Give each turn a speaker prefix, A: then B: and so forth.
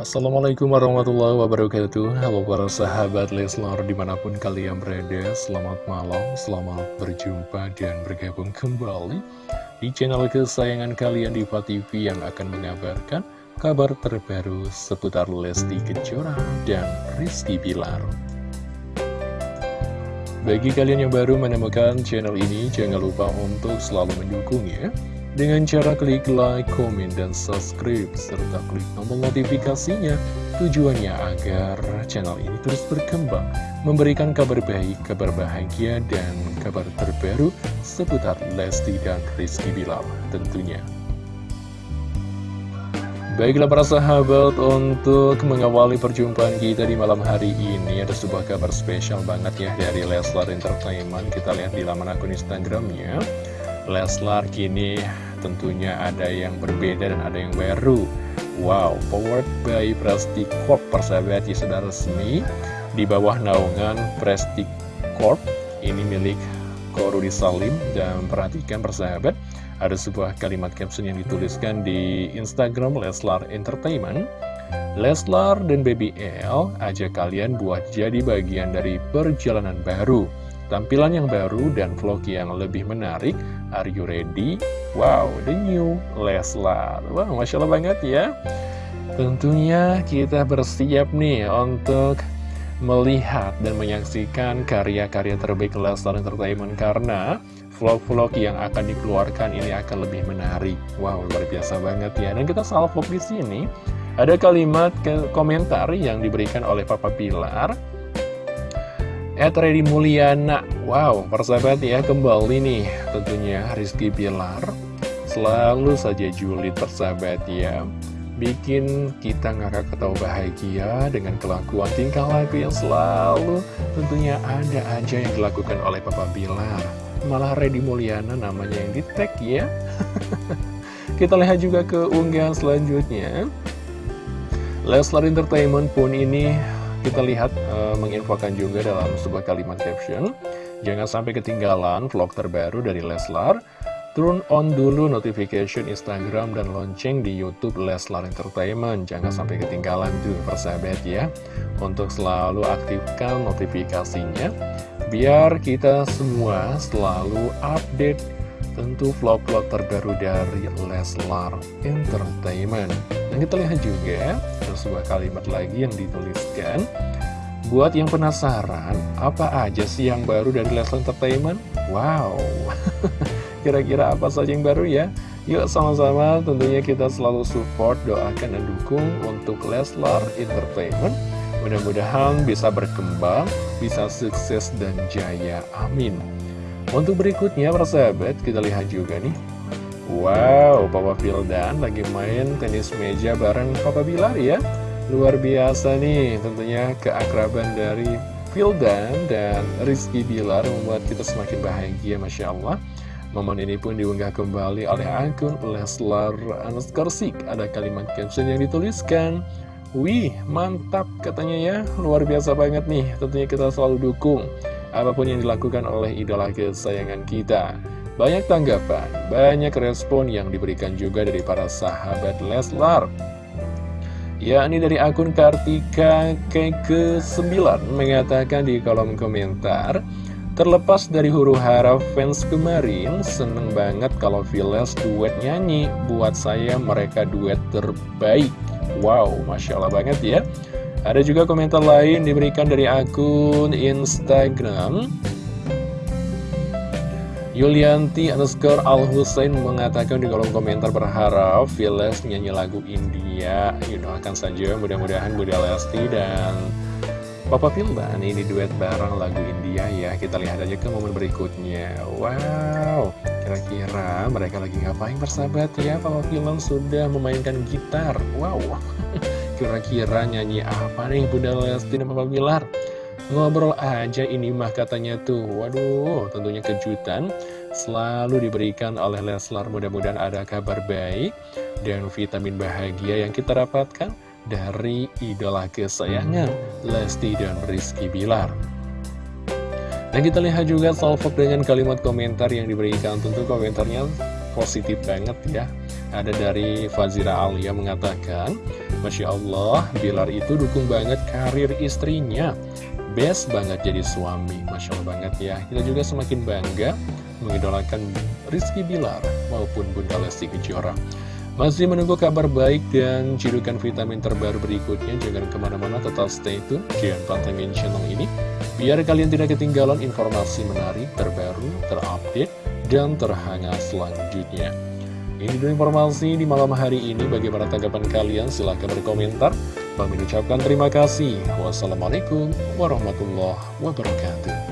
A: Assalamualaikum warahmatullahi wabarakatuh. Halo para sahabat Leslar di mana pun kalian berada Selamat malam, selamat berjumpa dan bergabung kembali Di channel kesayangan kalian di TV yang akan mengabarkan Kabar terbaru seputar Lesti Kejora dan Rizky Bilar. Bagi kalian yang baru menemukan channel ini Jangan lupa untuk selalu mendukungnya dengan cara klik like, komen, dan subscribe, serta klik tombol notifikasinya, tujuannya agar channel ini terus berkembang, memberikan kabar baik, kabar bahagia, dan kabar terbaru seputar Lesti dan Rizky Bilal tentunya. Baiklah para sahabat, untuk mengawali perjumpaan kita di malam hari ini Ada sebuah kabar spesial banget ya dari Leslar Entertainment. Kita lihat di laman akun Instagramnya Leslar kini tentunya ada yang berbeda dan ada yang baru. Wow, powered by Presti Corp persahabat ya resmi. Di bawah naungan Presti Corp ini milik Korudi Salim. Dan perhatikan persahabat ada sebuah kalimat caption yang dituliskan di Instagram Leslar Entertainment. Leslar dan BBL ajak kalian buat jadi bagian dari perjalanan baru Tampilan yang baru dan vlog yang lebih menarik. Are you ready? Wow, the new Leslar. Wah, wow, Masya Allah banget ya. Tentunya kita bersiap nih untuk melihat dan menyaksikan karya-karya terbaik Leslar Entertainment Karena vlog-vlog yang akan dikeluarkan ini akan lebih menarik. Wow, luar biasa banget ya. Dan kita salvo di sini. Ada kalimat komentar yang diberikan oleh Papa Pilar At Ready Mulyana. Wow, persahabat ya kembali nih tentunya Rizky Pilar Selalu saja julid persahabat ya. Bikin kita ngakak ketawa bahagia dengan kelakuan tingkah laku yang selalu tentunya ada aja yang dilakukan oleh Papa Bilar. Malah Ready Mulyana namanya yang di tag ya. Kita lihat juga ke unggahan selanjutnya. Leslar Entertainment pun ini kita lihat uh, menginfokan juga dalam sebuah kalimat caption. Jangan sampai ketinggalan vlog terbaru dari Leslar. Turn on dulu notification Instagram dan lonceng di Youtube Leslar Entertainment. Jangan sampai ketinggalan tuh persahabat ya. Untuk selalu aktifkan notifikasinya Biar kita semua selalu update tentu vlog-vlog terbaru dari Leslar Entertainment. Dan kita lihat juga ada sebuah kalimat lagi yang dituliskan. Buat yang penasaran, apa aja sih yang baru dari Leslar Entertainment? Wow, kira-kira apa saja yang baru ya? Yuk sama-sama. Tentunya kita selalu support, doakan dan dukung untuk Leslar Entertainment. Mudah-mudahan bisa berkembang, bisa sukses dan jaya, amin. Untuk berikutnya persahabat kita lihat juga nih Wow Papa Vildan lagi main tenis meja bareng Papa Bilar ya. Luar biasa nih tentunya keakraban dari Vildan dan Rizky Bilar membuat kita semakin bahagia Masya Allah. Momen ini pun diunggah kembali oleh akun Leslar Anaskarsik Ada kalimat caption yang dituliskan Wih mantap katanya ya. Luar biasa banget nih tentunya kita selalu dukung apa pun yang dilakukan oleh idola kesayangan kita. Banyak tanggapan, banyak respon yang diberikan juga dari para sahabat Leslar. Ya, ini dari akun Kartika ke-9 mengatakan di kolom komentar, Terlepas dari huru hara fans kemarin, seneng banget kalau Viles duet nyanyi. Buat saya mereka duet terbaik. Wow, Masya Allah banget ya. Ada juga komentar lain diberikan dari akun Instagram Yulianti underscore Al Hussein mengatakan di kolom komentar berharap Viles nyanyi lagu India. Akan saja mudah-mudahan Budi Lesti dan Papa Fildan ini duet bareng lagu India ya. Kita lihat aja ke momen berikutnya. Wow Kira-kira mereka lagi ngapain persahabat ya? Papa Fildan sudah memainkan gitar. Wow Kira-kira nyanyi apa nih Bunda Lesti dan Papa Bilar? Ngobrol aja ini mah katanya tuh. Waduh tentunya kejutan. Selalu diberikan oleh Leslar. Mudah-mudahan ada kabar baik Dan vitamin bahagia yang kita dapatkan Dari idola kesayangan Lesti dan Rizky Bilar. Dan kita lihat juga salvok dengan kalimat komentar yang diberikan. Tentu komentarnya positif banget ya. Ada dari Fazira Alia mengatakan, Masya Allah, Bilar itu dukung banget karir istrinya. Best banget jadi suami, Masya Allah banget ya. Kita juga semakin bangga mengidolakan Rizky Bilar maupun Bunda Lesti Kejora. Masih menunggu kabar baik dan cidukan vitamin terbaru berikutnya. Jangan ke mana-mana, tetap stay tune. Jangan pantengin channel ini. Biar kalian tidak ketinggalan informasi menarik, terbaru, terupdate, dan terhangat selanjutnya. Ini dulu informasi di malam hari ini. Bagaimana tanggapan kalian? Silahkan berkomentar. Mengucapkan terima kasih. Wassalamualaikum warahmatullahi wabarakatuh.